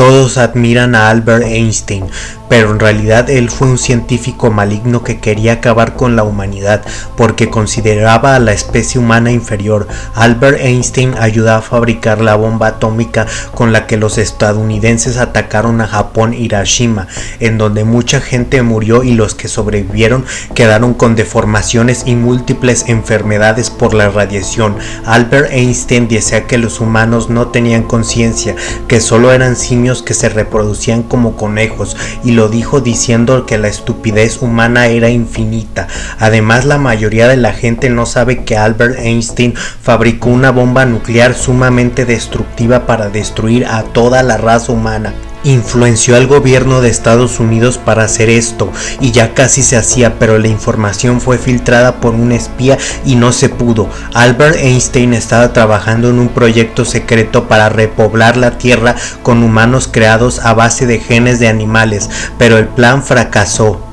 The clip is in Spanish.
Todos admiran a Albert Einstein, pero en realidad él fue un científico maligno que quería acabar con la humanidad porque consideraba a la especie humana inferior. Albert Einstein ayudó a fabricar la bomba atómica con la que los estadounidenses atacaron a Japón Hiroshima, en donde mucha gente murió y los que sobrevivieron quedaron con deformaciones y múltiples enfermedades por la radiación. Albert Einstein decía que los humanos no tenían conciencia, que solo eran simios que se reproducían como conejos y lo dijo diciendo que la estupidez humana era infinita. Además la mayoría de la gente no sabe que Albert Einstein fabricó una bomba nuclear sumamente destructiva para destruir a toda la raza humana influenció al gobierno de Estados Unidos para hacer esto y ya casi se hacía pero la información fue filtrada por un espía y no se pudo. Albert Einstein estaba trabajando en un proyecto secreto para repoblar la Tierra con humanos creados a base de genes de animales pero el plan fracasó